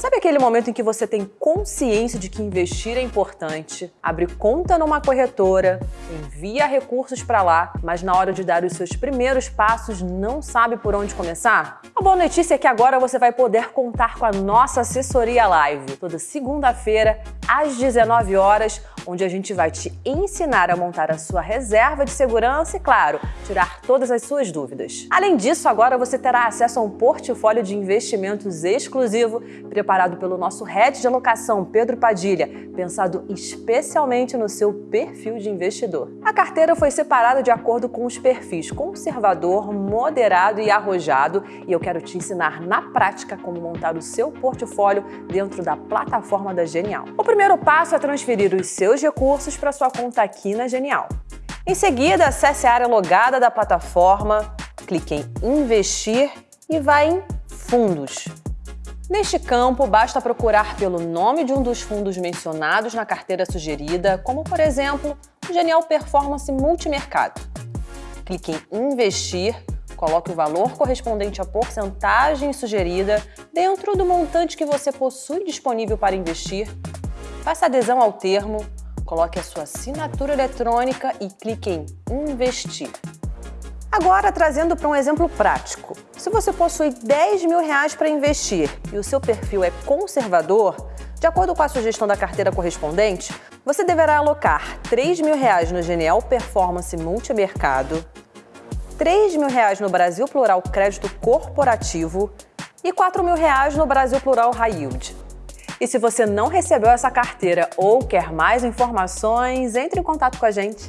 Sabe aquele momento em que você tem consciência de que investir é importante, abre conta numa corretora, envia recursos para lá, mas na hora de dar os seus primeiros passos não sabe por onde começar? A boa notícia é que agora você vai poder contar com a nossa assessoria live, toda segunda-feira, às 19 horas, onde a gente vai te ensinar a montar a sua reserva de segurança e, claro, tirar todas as suas dúvidas. Além disso, agora você terá acesso a um portfólio de investimentos exclusivo preparado pelo nosso head de alocação, Pedro Padilha, pensado especialmente no seu perfil de investidor. A carteira foi separada de acordo com os perfis conservador, moderado e arrojado, e eu quero te ensinar na prática como montar o seu portfólio dentro da plataforma da Genial. O primeiro passo é transferir os seus recursos para sua conta aqui na Genial. Em seguida, acesse a área logada da plataforma, clique em Investir e vá em Fundos. Neste campo, basta procurar pelo nome de um dos fundos mencionados na carteira sugerida, como, por exemplo, o Genial Performance Multimercado. Clique em Investir, coloque o valor correspondente à porcentagem sugerida dentro do montante que você possui disponível para investir, faça adesão ao termo, coloque a sua assinatura eletrônica e clique em Investir. Agora, trazendo para um exemplo prático. Se você possui 10 mil reais para investir e o seu perfil é conservador, de acordo com a sugestão da carteira correspondente, você deverá alocar 3 mil reais no Genial Performance Multimercado, 3 mil reais no Brasil Plural Crédito Corporativo e 4 mil reais no Brasil Plural High Yield. E se você não recebeu essa carteira ou quer mais informações, entre em contato com a gente.